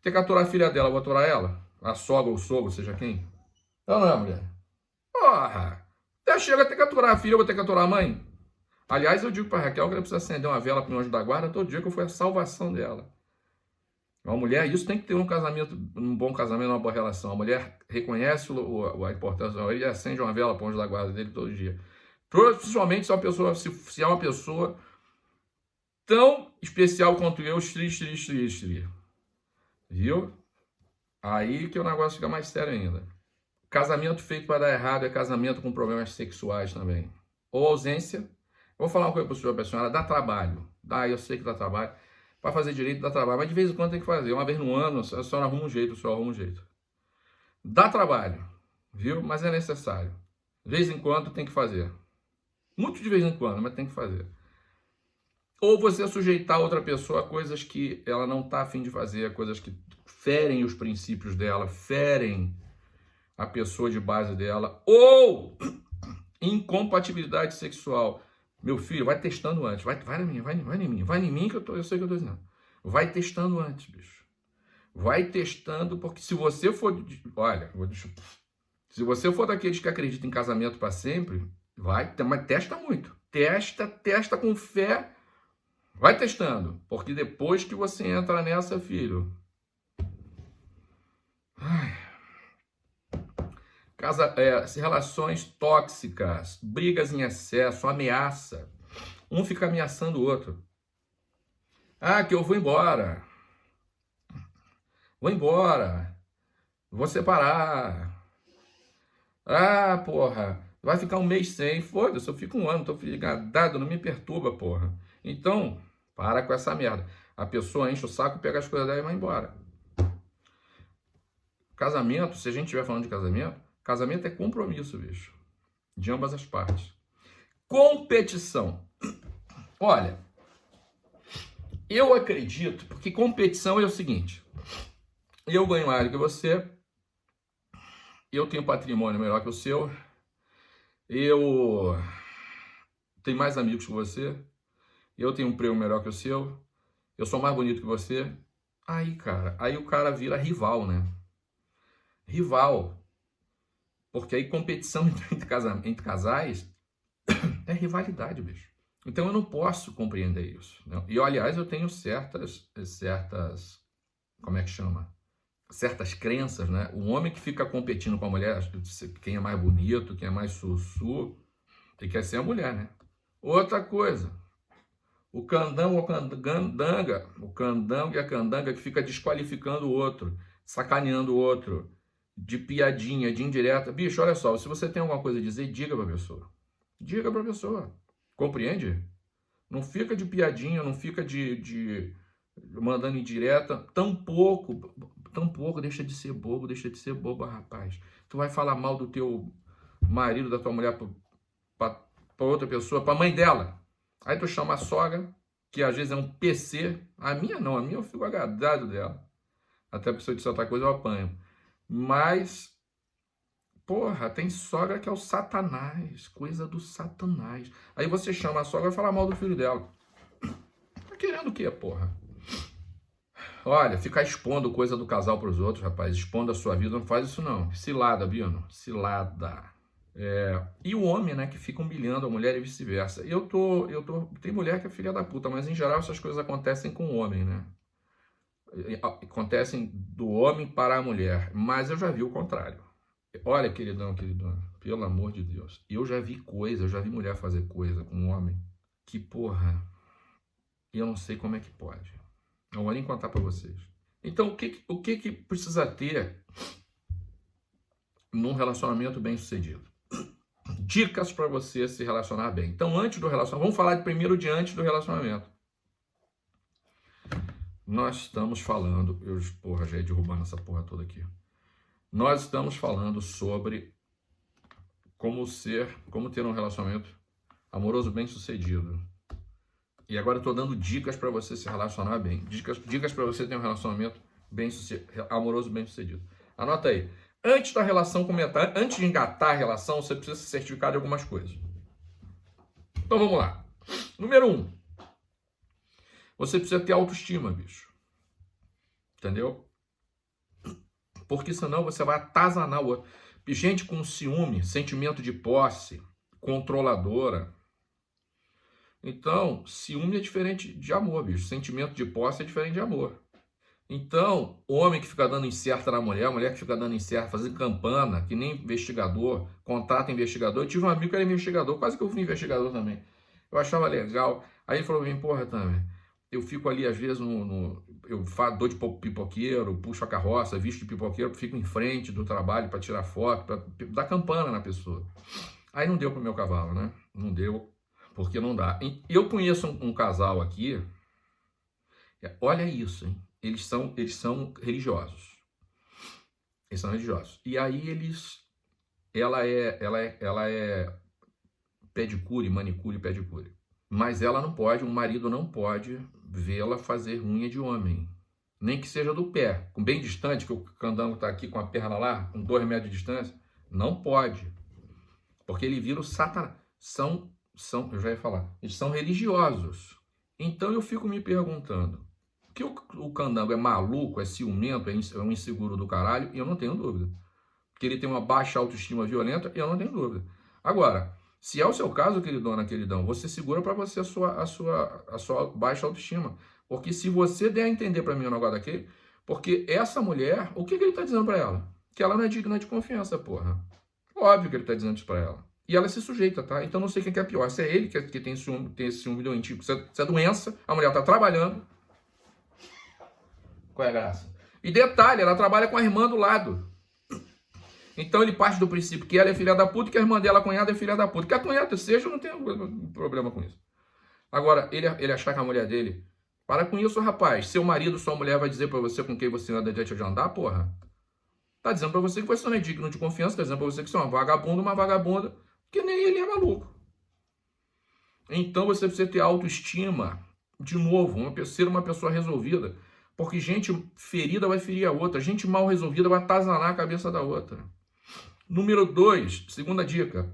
S1: ter que aturar a filha dela, vou aturar ela? A sogra ou sogro, seja quem? Não, não é, mulher? Porra! Até chega a ter que aturar a filha, eu vou ter que aturar a mãe. Aliás, eu digo pra Raquel que ela precisa acender uma vela pro anjo da guarda todo dia, que eu fui a salvação dela. Uma mulher, isso tem que ter um casamento, um bom casamento, uma boa relação. A mulher reconhece o, o, a importância, ele acende uma vela para o anjo da guarda dele todo dia. Principalmente se, é uma pessoa, se, se é uma pessoa tão especial quanto eu, estri, estri, estri. Viu? Aí que o negócio fica mais sério ainda. Casamento feito para dar errado é casamento com problemas sexuais também. Ou ausência. Vou falar uma coisa para o senhor, para a senhora, dá trabalho. Dá, eu sei que dá trabalho. Para fazer direito dá trabalho, mas de vez em quando tem que fazer. Uma vez no ano, a senhora arruma um jeito, o senhor arruma um jeito. Dá trabalho, viu? Mas é necessário. De vez em quando tem que fazer. Muito de vez em quando, mas tem que fazer. Ou você sujeitar outra pessoa a coisas que ela não está afim de fazer, coisas que ferem os princípios dela, ferem a pessoa de base dela, ou incompatibilidade sexual. Meu filho, vai testando antes, vai, vai na minha, vai, vai em mim, vai em mim que eu, tô, eu sei que eu estou dizendo. Vai testando antes, bicho. Vai testando, porque se você for. Olha, vou deixar, se você for daqueles que acreditam em casamento para sempre, Vai, mas testa muito. Testa, testa com fé. Vai testando, porque depois que você entra nessa, filho. Casa, é, relações tóxicas, brigas em excesso, ameaça. Um fica ameaçando o outro. Ah, que eu vou embora. Vou embora. Vou separar. Ah, porra. Vai ficar um mês sem, foda-se, eu fico um ano, tô ligadado, não me perturba, porra. Então, para com essa merda. A pessoa enche o saco, pega as coisas dela e vai embora. Casamento, se a gente estiver falando de casamento, Casamento é compromisso, bicho. De ambas as partes. Competição. Olha, eu acredito, porque competição é o seguinte: eu ganho mais que você, eu tenho patrimônio melhor que o seu, eu tenho mais amigos que você, eu tenho um prêmio melhor que o seu, eu sou mais bonito que você. Aí, cara, aí o cara vira rival, né? Rival. Porque aí competição entre, casa, entre casais é rivalidade, bicho. Então eu não posso compreender isso. Né? E aliás, eu tenho certas, certas, como é que chama? Certas crenças, né? O homem que fica competindo com a mulher, quem é mais bonito, quem é mais sussu, ele quer ser a mulher, né? Outra coisa, o candão ou candanga, o candango e a candanga que fica desqualificando o outro, sacaneando o outro, de piadinha, de indireta. Bicho, olha só, se você tem alguma coisa a dizer, diga pra pessoa. Diga pra pessoa. Compreende? Não fica de piadinha, não fica de, de mandando indireta. Tão pouco, tão pouco, deixa de ser bobo, deixa de ser bobo, rapaz. Tu vai falar mal do teu marido, da tua mulher pra outra pessoa, pra mãe dela. Aí tu chama a sogra, que às vezes é um PC. A minha não, a minha eu fico agradado dela. Até se eu disser outra coisa, eu apanho. Mas, porra, tem sogra que é o satanás, coisa do satanás. Aí você chama a sogra e fala mal do filho dela. Tá querendo o quê, porra? Olha, ficar expondo coisa do casal para os outros, rapaz, expondo a sua vida, não faz isso não. Cilada, Bino, cilada. É, e o homem, né, que fica humilhando a mulher e vice-versa. Eu tô, eu tô, tem mulher que é filha da puta, mas em geral essas coisas acontecem com o homem, né? Acontecem do homem para a mulher, mas eu já vi o contrário. Olha, queridão, queridão, pelo amor de Deus, eu já vi coisa, eu já vi mulher fazer coisa com um homem que, porra, eu não sei como é que pode. Não vou nem contar para vocês. Então, o que, o que que precisa ter num relacionamento bem sucedido? dicas para você se relacionar bem. Então, antes do relacionamento, vamos falar primeiro de antes do relacionamento. Nós estamos falando, eu, porra, já ia derrubando essa porra toda aqui. Nós estamos falando sobre como ser, como ter um relacionamento amoroso bem sucedido. E agora eu estou dando dicas para você se relacionar bem. Dicas, dicas para você ter um relacionamento bem amoroso bem sucedido. Anota aí. Antes da relação começar, antes de engatar a relação, você precisa se certificar de algumas coisas. Então vamos lá. Número um, você precisa ter autoestima, bicho. Entendeu? Porque senão você vai atazanar o outro. Gente com ciúme, sentimento de posse, controladora. Então, ciúme é diferente de amor, bicho. Sentimento de posse é diferente de amor. Então, homem que fica dando incerta na mulher, mulher que fica dando incerta, fazendo campana, que nem investigador, contrata investigador. Eu tive um amigo que era investigador, quase que eu fui investigador também. Eu achava legal. Aí ele falou pra mim, porra, também. Eu fico ali, às vezes, no, no eu dou de pipoqueiro, puxo a carroça, visto de pipoqueiro, fico em frente do trabalho para tirar foto, para dar campana na pessoa. Aí não deu pro meu cavalo, né? Não deu, porque não dá. Eu conheço um, um casal aqui, olha isso, hein? eles são, eles são religiosos. Eles são religiosos. E aí eles, ela é, ela é, ela é pedicure, manicure, pedicure. Mas ela não pode, o marido não pode vê-la fazer unha de homem. Nem que seja do pé, bem distante, que o candango está aqui com a perna lá, com dois metros de distância. Não pode. Porque ele vira o satanás. São, são, eu já ia falar, eles são religiosos. Então eu fico me perguntando, que o, o candango é maluco, é ciumento, é, é um inseguro do caralho, eu não tenho dúvida. Que ele tem uma baixa autoestima violenta, eu não tenho dúvida. Agora, se é o seu caso, queridona, queridão, você segura para você a sua, a, sua, a sua baixa autoestima. Porque se você der a entender para mim o negócio daquele, porque essa mulher, o que, que ele tá dizendo para ela? Que ela não é digna de confiança, porra. Óbvio que ele tá dizendo isso pra ela. E ela se sujeita, tá? Então não sei quem que é pior. Se é ele que, é, que tem, ciúme, tem esse ciúme doentio, se é, se é doença, a mulher tá trabalhando, qual é a graça? E detalhe, ela trabalha com a irmã do lado. Então ele parte do princípio que ela é filha da puta que a irmã dela, a cunhada, é filha da puta. Que a cunhada seja, eu não tenho problema com isso. Agora, ele, ele achar que a mulher dele. Para com isso, rapaz. Seu marido, sua mulher vai dizer para você com quem você anda adiante de andar, porra. Tá dizendo para você que você não é digno de confiança, tá dizendo para você que você é uma vagabunda, uma vagabunda, que nem ele é maluco. Então você precisa ter autoestima, de novo, uma, ser uma pessoa resolvida. Porque gente ferida vai ferir a outra, gente mal resolvida vai atazanar a cabeça da outra. Número dois, segunda dica.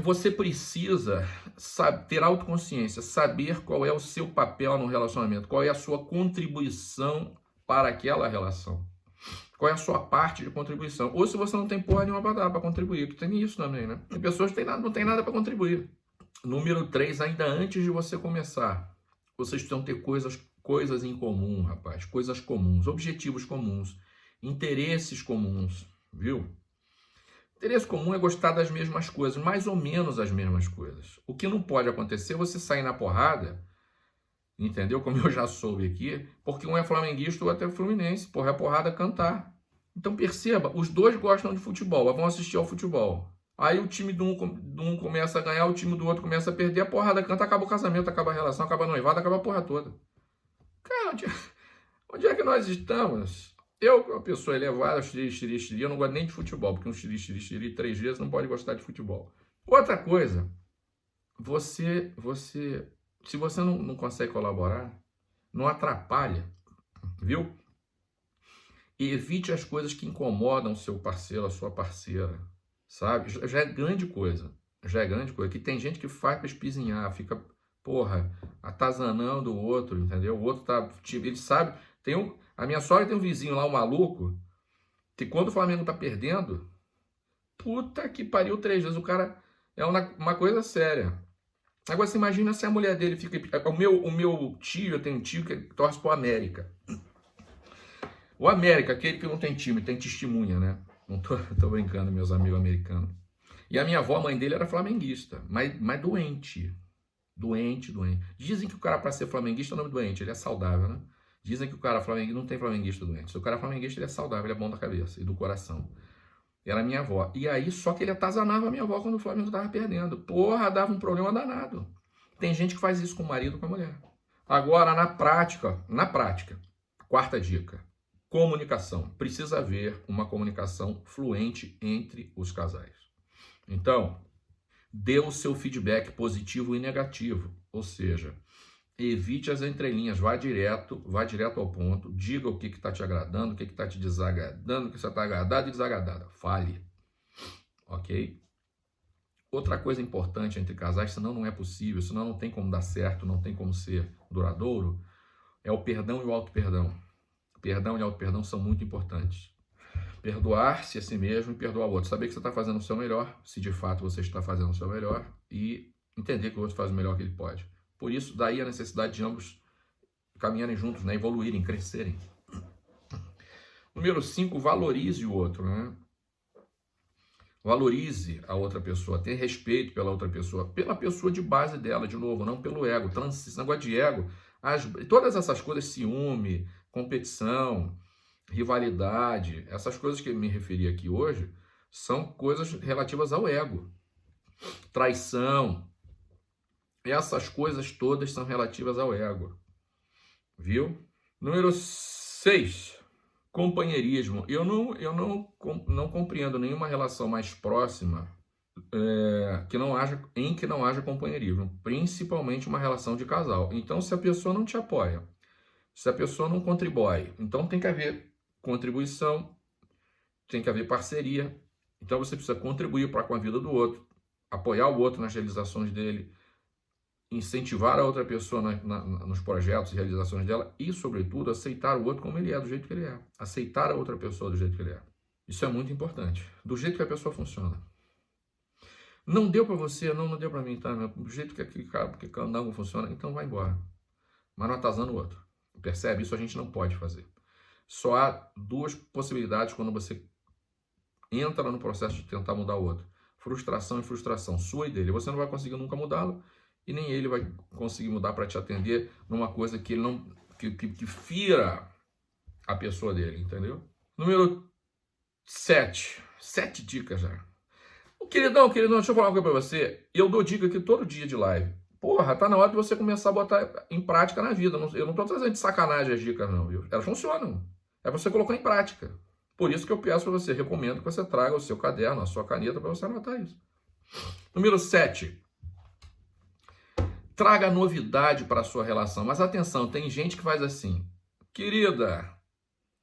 S1: Você precisa sabe, ter autoconsciência, saber qual é o seu papel no relacionamento, qual é a sua contribuição para aquela relação. Qual é a sua parte de contribuição? Ou se você não tem porra nenhuma para dar para contribuir, que tem isso também, né? Tem pessoas que não têm nada para contribuir. Número 3, ainda antes de você começar, vocês precisam ter coisas, coisas em comum, rapaz. Coisas comuns, objetivos comuns, interesses comuns, viu? Interesse comum é gostar das mesmas coisas, mais ou menos as mesmas coisas. O que não pode acontecer é você sair na porrada, entendeu? Como eu já soube aqui, porque um é flamenguista ou até fluminense, porra, é porrada cantar. Então perceba, os dois gostam de futebol, vão assistir ao futebol. Aí o time de um, de um começa a ganhar, o time do outro começa a perder, a porrada canta, acaba o casamento, acaba a relação, acaba a noivada, acaba a porra toda. Cara, onde, onde é que nós estamos? Eu, uma pessoa elevada, xiri, xiri, xiri, eu não gosto nem de futebol, porque um xiri, xiri, xiri, três dias não pode gostar de futebol. Outra coisa, você, você, se você não, não consegue colaborar, não atrapalha, viu? Evite as coisas que incomodam o seu parceiro, a sua parceira sabe? Já é grande coisa, já é grande coisa. Que tem gente que faz para espizinhar, fica, porra, atazanando o outro, entendeu? O outro tá, tipo, ele sabe, tem um, a minha sogra tem um vizinho lá, um maluco, que quando o Flamengo tá perdendo, puta que pariu três vezes, o cara é uma, uma coisa séria. Agora você imagina se a mulher dele fica, o meu, o meu tio, eu tenho um tio que torce pro América. O América, aquele que não tem time, tem testemunha, né? Não tô, tô brincando, meus amigos americanos. E a minha avó, a mãe dele, era flamenguista, mas, mas doente. Doente, doente. Dizem que o cara, para ser flamenguista, é nome doente, ele é saudável, né? Dizem que o cara flamenguista não tem flamenguista doente. O cara é flamenguista, ele é saudável, ele é bom da cabeça e do coração. Era minha avó. E aí, só que ele atazanava a minha avó quando o Flamengo tava perdendo. Porra, dava um problema danado. Tem gente que faz isso com o marido com a mulher. Agora, na prática, na prática, quarta dica. Comunicação. Precisa haver uma comunicação fluente entre os casais. Então, dê o seu feedback positivo e negativo. Ou seja, evite as entrelinhas, vá direto, vá direto ao ponto, diga o que está te agradando, o que está te desagradando, o que você está agradado e desagradado. Fale. Ok? Outra coisa importante entre casais, senão não é possível, senão não tem como dar certo, não tem como ser duradouro, é o perdão e o auto-perdão. Perdão e auto-perdão são muito importantes. Perdoar-se a si mesmo e perdoar o outro. Saber que você está fazendo o seu melhor, se de fato você está fazendo o seu melhor, e entender que o outro faz o melhor que ele pode. Por isso, daí a necessidade de ambos caminharem juntos, né? evoluírem, crescerem. Número 5, valorize o outro. Né? Valorize a outra pessoa, tenha respeito pela outra pessoa, pela pessoa de base dela, de novo, não pelo ego. Trans, esse negócio de ego, as, todas essas coisas, ciúme, competição, rivalidade, essas coisas que eu me referi aqui hoje, são coisas relativas ao ego. Traição, essas coisas todas são relativas ao ego. Viu? Número 6. Companheirismo. Eu não, eu não, não compreendo nenhuma relação mais próxima é, que não haja, em que não haja companheirismo, principalmente uma relação de casal. Então, se a pessoa não te apoia, se a pessoa não contribui. Então tem que haver contribuição, tem que haver parceria. Então você precisa contribuir para com a vida do outro, apoiar o outro nas realizações dele, incentivar a outra pessoa na, na, nos projetos e realizações dela e, sobretudo, aceitar o outro como ele é, do jeito que ele é. Aceitar a outra pessoa do jeito que ele é. Isso é muito importante. Do jeito que a pessoa funciona. Não deu para você, não, não deu para mim, tá? Do jeito que aquele cara, porque candango funciona, então vai embora. Mas não atazando o outro. Percebe? Isso a gente não pode fazer. Só há duas possibilidades quando você entra no processo de tentar mudar o outro. Frustração e frustração, sua e dele. Você não vai conseguir nunca mudá-lo e nem ele vai conseguir mudar para te atender numa coisa que ele não que, que, que fira a pessoa dele, entendeu? Número 7. Sete dicas já. Queridão, queridão, deixa eu falar uma coisa para você. Eu dou dica aqui todo dia de live. Porra, tá na hora de você começar a botar em prática na vida. Eu não tô trazendo de sacanagem as dicas, não, viu? Elas funcionam. É você colocar em prática. Por isso que eu peço para você, recomendo que você traga o seu caderno, a sua caneta para você anotar isso. Número 7. Traga novidade para a sua relação. Mas atenção, tem gente que faz assim. Querida,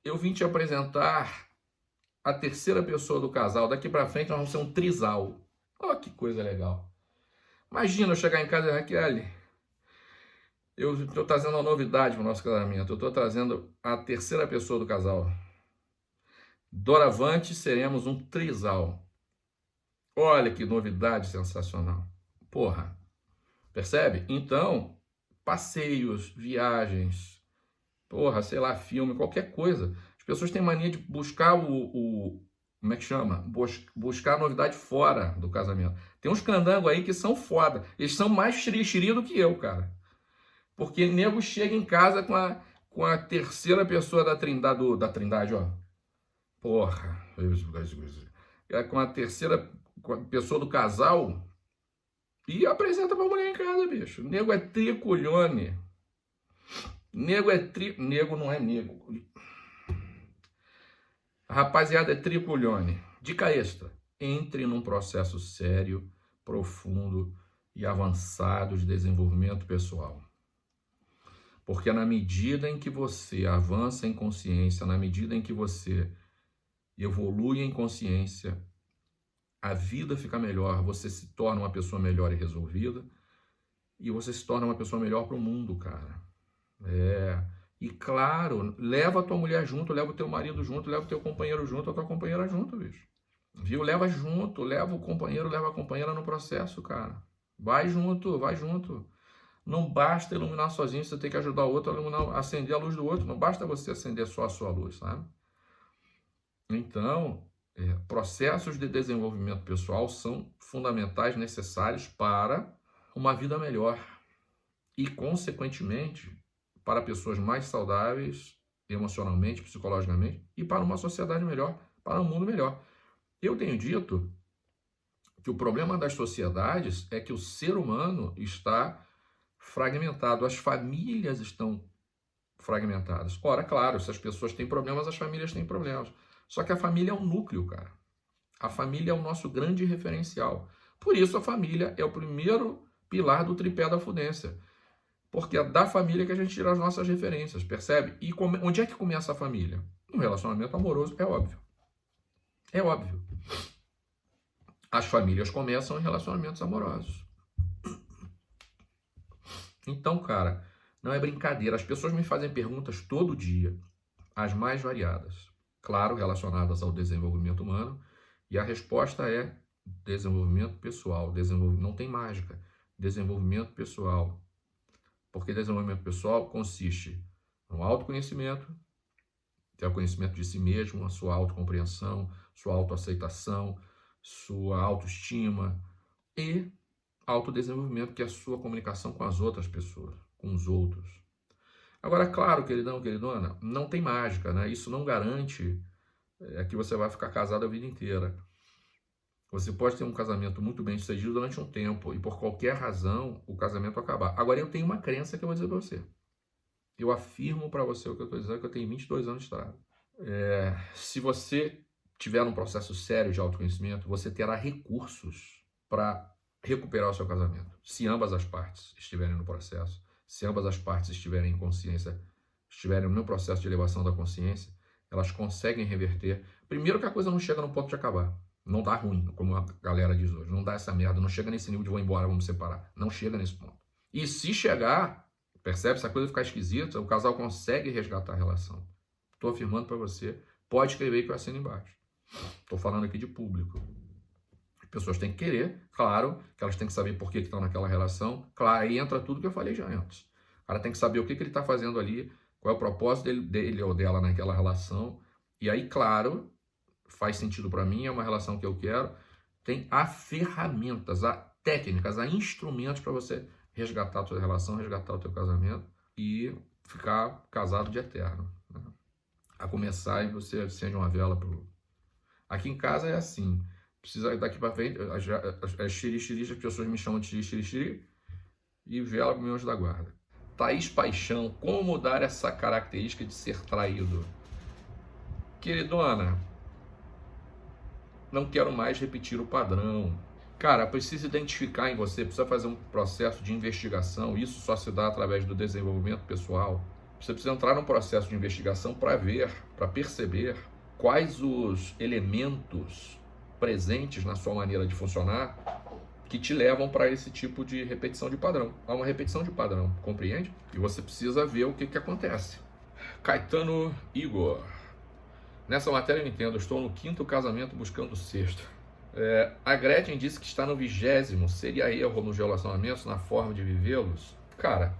S1: eu vim te apresentar a terceira pessoa do casal. Daqui para frente nós vamos ser um trisal. Olha que coisa legal. Imagina eu chegar em casa e Raquel, eu estou trazendo uma novidade para o nosso casamento. Eu estou trazendo a terceira pessoa do casal. Doravante seremos um trisal. Olha que novidade sensacional. Porra, Percebe? Então, passeios, viagens, porra, sei lá, filme, qualquer coisa. As pessoas têm mania de buscar o, o como é que chama? Bus, buscar novidade fora do casamento. Tem uns candangos aí que são foda. Eles são mais xiri do que eu, cara. Porque nego chega em casa com a, com a terceira pessoa da trindade, do, da trindade, ó. Porra. É com a terceira pessoa do casal e apresenta pra mulher em casa, bicho. Nego é triculhone. Nego é tri... Nego não é nego. A rapaziada é triculhone. Dica extra. Entre num processo sério, profundo e avançado de desenvolvimento pessoal. Porque na medida em que você avança em consciência, na medida em que você evolui em consciência, a vida fica melhor, você se torna uma pessoa melhor e resolvida, e você se torna uma pessoa melhor para o mundo, cara. É. E claro, leva a tua mulher junto, leva o teu marido junto, leva o teu companheiro junto, a tua companheira junto, bicho. Viu? Leva junto, leva o companheiro, leva a companheira no processo, cara. Vai junto, vai junto. Não basta iluminar sozinho, você tem que ajudar o outro a iluminar, acender a luz do outro. Não basta você acender só a sua luz, sabe? Então, é, processos de desenvolvimento pessoal são fundamentais, necessários para uma vida melhor e, consequentemente, para pessoas mais saudáveis emocionalmente, psicologicamente e para uma sociedade melhor, para um mundo melhor. Eu tenho dito que o problema das sociedades é que o ser humano está fragmentado, as famílias estão fragmentadas. Ora, claro, se as pessoas têm problemas, as famílias têm problemas. Só que a família é um núcleo, cara. A família é o nosso grande referencial. Por isso a família é o primeiro pilar do tripé da fudência. Porque é da família que a gente tira as nossas referências, percebe? E come... onde é que começa a família? No relacionamento amoroso, é óbvio. É óbvio. As famílias começam em relacionamentos amorosos. Então, cara, não é brincadeira. As pessoas me fazem perguntas todo dia, as mais variadas claro, relacionadas ao desenvolvimento humano, e a resposta é desenvolvimento pessoal, desenvolvimento, não tem mágica, desenvolvimento pessoal. Porque desenvolvimento pessoal consiste no autoconhecimento, que é o conhecimento de si mesmo, a sua autocompreensão, sua autoaceitação, sua autoestima e autodesenvolvimento, que é a sua comunicação com as outras pessoas, com os outros. Agora, claro, queridão, queridona, não tem mágica, né? Isso não garante é, que você vai ficar casado a vida inteira. Você pode ter um casamento muito bem sucedido durante um tempo e por qualquer razão o casamento acabar. Agora, eu tenho uma crença que eu vou dizer para você. Eu afirmo para você o que eu estou dizendo, que eu tenho 22 anos de estrada. É, se você tiver um processo sério de autoconhecimento, você terá recursos para recuperar o seu casamento, se ambas as partes estiverem no processo se ambas as partes estiverem em consciência, estiverem no processo de elevação da consciência, elas conseguem reverter. Primeiro que a coisa não chega no ponto de acabar. Não dá ruim, como a galera diz hoje. Não dá essa merda, não chega nesse nível de vou embora, vamos separar. Não chega nesse ponto. E se chegar, percebe? Se a coisa ficar esquisita, o casal consegue resgatar a relação. Estou afirmando para você, pode escrever que eu assino embaixo. Estou falando aqui de público pessoas têm que querer, claro, que elas têm que saber por que estão naquela relação. Claro, aí entra tudo que eu falei já antes. O cara tem que saber o que, que ele está fazendo ali, qual é o propósito dele, dele ou dela naquela relação. E aí, claro, faz sentido para mim, é uma relação que eu quero. Tem a ferramentas, a técnicas, a instrumentos para você resgatar a tua relação, resgatar o teu casamento e ficar casado de eterno. Né? A começar e você acende uma vela pro. Aqui em casa é assim precisa daqui para frente, é xiri, xiri, as pessoas me chamam de xiri, xiri, xiri, e vela anjo da guarda. Thaís Paixão, como mudar essa característica de ser traído? Queridona, não quero mais repetir o padrão. Cara, precisa identificar em você, precisa fazer um processo de investigação. Isso só se dá através do desenvolvimento pessoal. Você precisa entrar num processo de investigação para ver, para perceber quais os elementos presentes na sua maneira de funcionar que te levam para esse tipo de repetição de padrão. Há uma repetição de padrão, compreende? E você precisa ver o que, que acontece. Caetano Igor. Nessa matéria eu entendo, estou no quinto casamento buscando o sexto. É, a Gretchen disse que está no vigésimo. Seria erro nos relacionamentos, na forma de vivê-los? Cara,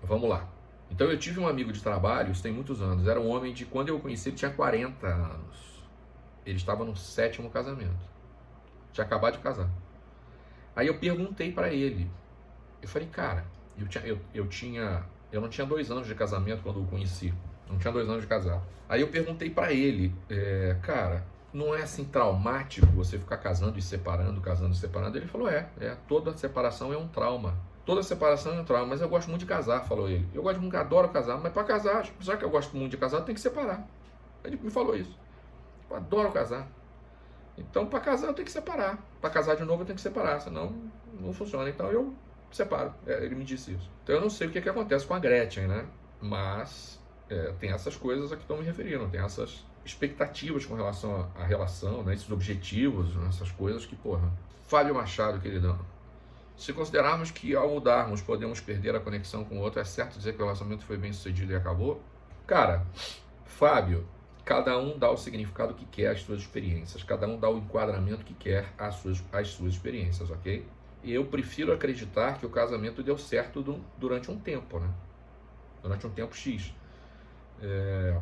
S1: vamos lá. Então eu tive um amigo de trabalho, isso tem muitos anos. Era um homem de, quando eu o conheci, ele tinha 40 anos. Ele estava no sétimo casamento. Tinha acabado de casar. Aí eu perguntei para ele. Eu falei, cara, eu tinha, eu, eu tinha, eu não tinha dois anos de casamento quando o conheci. Não tinha dois anos de casado. Aí eu perguntei para ele, é, cara, não é assim traumático você ficar casando e separando, casando e separando? Ele falou, é, é, toda separação é um trauma. Toda separação é um trauma, mas eu gosto muito de casar, falou ele. Eu gosto muito, adoro casar, mas para casar, já que eu gosto muito de casar, tem que separar. Ele me falou isso. Eu adoro casar. Então, para casar, eu tenho que separar. Para casar de novo, eu tenho que separar, senão não funciona. Então, eu separo. É, ele me disse isso. Então, eu não sei o que, que acontece com a Gretchen, né? Mas é, tem essas coisas a que estão me referindo, tem essas expectativas com relação à relação, né? esses objetivos, né? essas coisas que, porra. Fábio Machado, queridão. Se considerarmos que ao mudarmos podemos perder a conexão com o outro, é certo dizer que o relacionamento foi bem sucedido e acabou? Cara, Fábio, Cada um dá o significado que quer às suas experiências, cada um dá o enquadramento que quer às suas, às suas experiências, ok? E eu prefiro acreditar que o casamento deu certo do, durante um tempo, né? Durante um tempo X. É,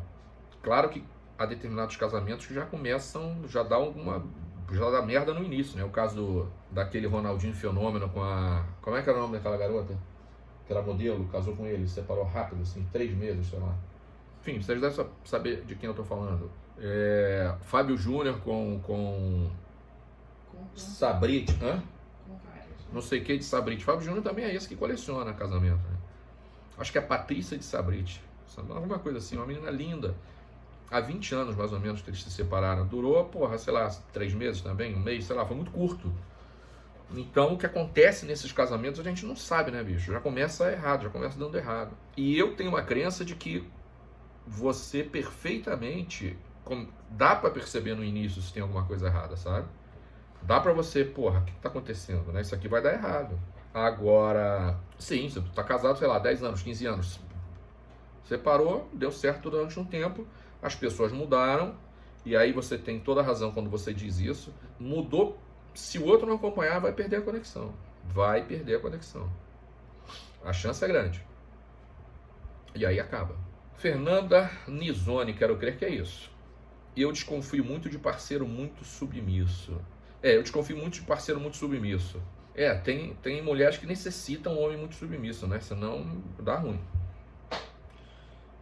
S1: claro que há determinados casamentos que já começam, já dá alguma. já dá merda no início, né? O caso do, daquele Ronaldinho Fenômeno com a. Como é que era o nome daquela garota? Que era modelo, casou com ele, separou rápido, assim, três meses, sei lá. Enfim, vocês devem saber de quem eu estou falando. É, Fábio Júnior com, com Sabrit, hã? Não sei o que de Sabrit. Fábio Júnior também é esse que coleciona casamento. Né? Acho que é Patrícia de Sabrit. Alguma coisa assim, uma menina linda. Há 20 anos, mais ou menos, que eles se separaram. Durou, porra, sei lá, três meses também, um mês, sei lá, foi muito curto. Então, o que acontece nesses casamentos a gente não sabe, né, bicho? Já começa errado, já começa dando errado. E eu tenho uma crença de que você perfeitamente dá para perceber no início se tem alguma coisa errada, sabe? Dá para você, porra, o que tá acontecendo, né? Isso aqui vai dar errado. Agora, sim, você tá casado, sei lá, 10 anos, 15 anos. Separou, deu certo durante um tempo, as pessoas mudaram, e aí você tem toda a razão quando você diz isso. Mudou, se o outro não acompanhar, vai perder a conexão. Vai perder a conexão. A chance é grande. E aí acaba. Fernanda Nizone, quero crer que é isso. Eu desconfio muito de parceiro muito submisso. É, eu desconfio muito de parceiro muito submisso. É, tem, tem mulheres que necessitam um homem muito submisso, né? Senão dá ruim.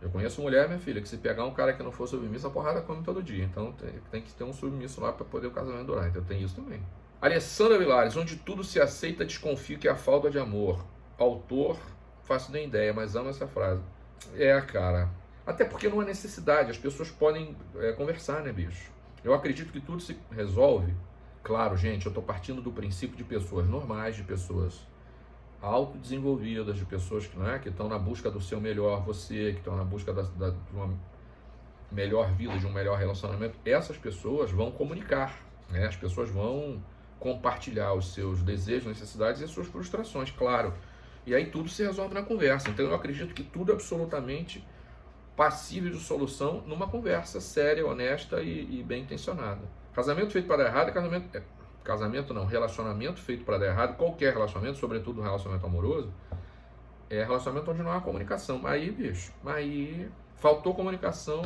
S1: Eu conheço mulher, minha filha, que se pegar um cara que não for submisso, a porrada come todo dia. Então tem, tem que ter um submisso lá para poder o casamento durar. Então tem isso também. Alessandra Vilares, onde tudo se aceita, desconfio que é a falta de amor. Autor, faço nem ideia, mas amo essa frase. É, cara. Até porque não há necessidade, as pessoas podem é, conversar, né, bicho? Eu acredito que tudo se resolve. Claro, gente, eu estou partindo do princípio de pessoas normais, de pessoas autodesenvolvidas, de pessoas que é, que estão na busca do seu melhor, você, que estão na busca da, da, de uma melhor vida, de um melhor relacionamento. Essas pessoas vão comunicar, né? As pessoas vão compartilhar os seus desejos, necessidades e as suas frustrações, claro. E aí tudo se resolve na conversa. Então eu acredito que tudo é absolutamente passível de solução numa conversa séria, honesta e, e bem intencionada. Casamento feito para dar errado é casamento. É, casamento não, relacionamento feito para dar errado, qualquer relacionamento, sobretudo relacionamento amoroso, é relacionamento onde não há comunicação. Aí, bicho, aí faltou comunicação,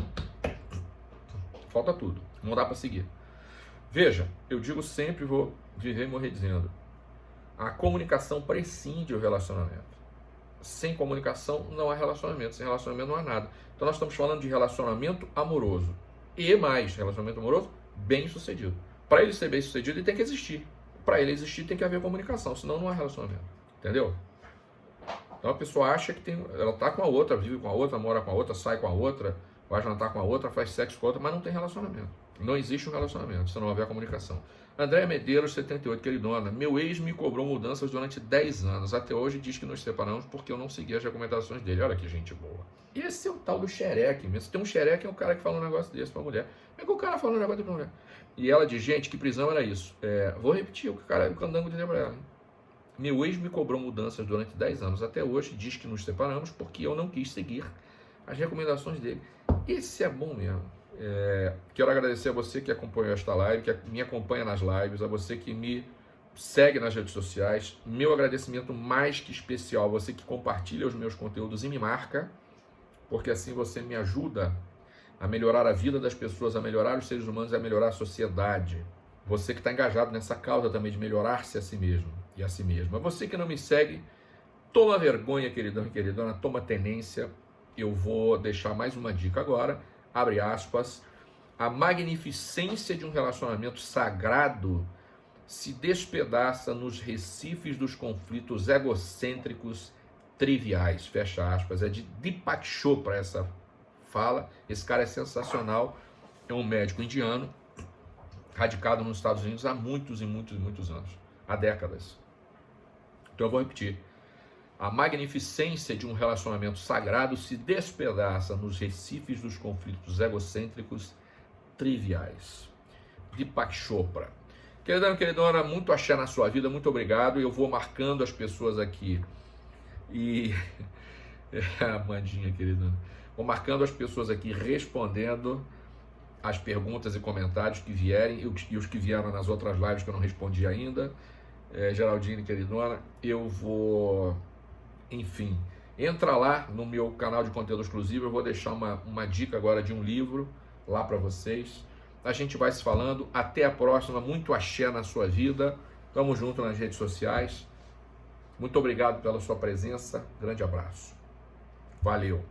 S1: falta tudo. Não dá para seguir. Veja, eu digo sempre, vou viver e morrer dizendo, a comunicação prescinde o relacionamento. Sem comunicação não há relacionamento, sem relacionamento não há nada. Então nós estamos falando de relacionamento amoroso. E mais, relacionamento amoroso bem sucedido. Para ele ser bem sucedido, ele tem que existir. Para ele existir, tem que haver comunicação, senão não há relacionamento. Entendeu? Então a pessoa acha que tem, ela tá com a outra, vive com a outra, mora com a outra, sai com a outra, vai jantar com a outra, faz sexo com a outra, mas não tem relacionamento. Não existe um relacionamento se não houver comunicação. André Medeiros, 78, queridona. Meu ex me cobrou mudanças durante 10 anos. Até hoje diz que nos separamos porque eu não segui as recomendações dele. Olha que gente boa. Esse é o tal do xereque mesmo. Tem um xereque, é o cara que fala um negócio desse pra mulher. É que o cara fala um negócio desse pra mulher? E ela diz, gente, que prisão era isso? É, vou repetir o que o cara, o candango dizia pra ela. Meu ex me cobrou mudanças durante 10 anos. Até hoje diz que nos separamos porque eu não quis seguir as recomendações dele. Esse é bom mesmo. É, quero agradecer a você que acompanhou esta live, que me acompanha nas lives, a você que me segue nas redes sociais. Meu agradecimento mais que especial a você que compartilha os meus conteúdos e me marca, porque assim você me ajuda a melhorar a vida das pessoas, a melhorar os seres humanos e a melhorar a sociedade. Você que está engajado nessa causa também de melhorar-se a si mesmo e a si mesmo. A você que não me segue, toma vergonha, queridão e queridona, toma tenência. Eu vou deixar mais uma dica agora abre aspas, a magnificência de um relacionamento sagrado se despedaça nos recifes dos conflitos egocêntricos triviais, fecha aspas. É de Deepak Chopra essa fala. Esse cara é sensacional, é um médico indiano, radicado nos Estados Unidos há muitos e muitos e muitos anos, há décadas. Então eu vou repetir. A magnificência de um relacionamento sagrado se despedaça nos recifes dos conflitos egocêntricos triviais. Deepak Chopra. Queridão, queridona, muito axé na sua vida, muito obrigado. Eu vou marcando as pessoas aqui. E. É, Amandinha, queridona. Vou marcando as pessoas aqui respondendo as perguntas e comentários que vierem e os que vieram nas outras lives que eu não respondi ainda. É, Geraldine, queridona, eu vou enfim, entra lá no meu canal de conteúdo exclusivo, eu vou deixar uma, uma dica agora de um livro lá para vocês. A gente vai se falando, até a próxima, muito axé na sua vida. Tamo junto nas redes sociais. Muito obrigado pela sua presença. Grande abraço. Valeu.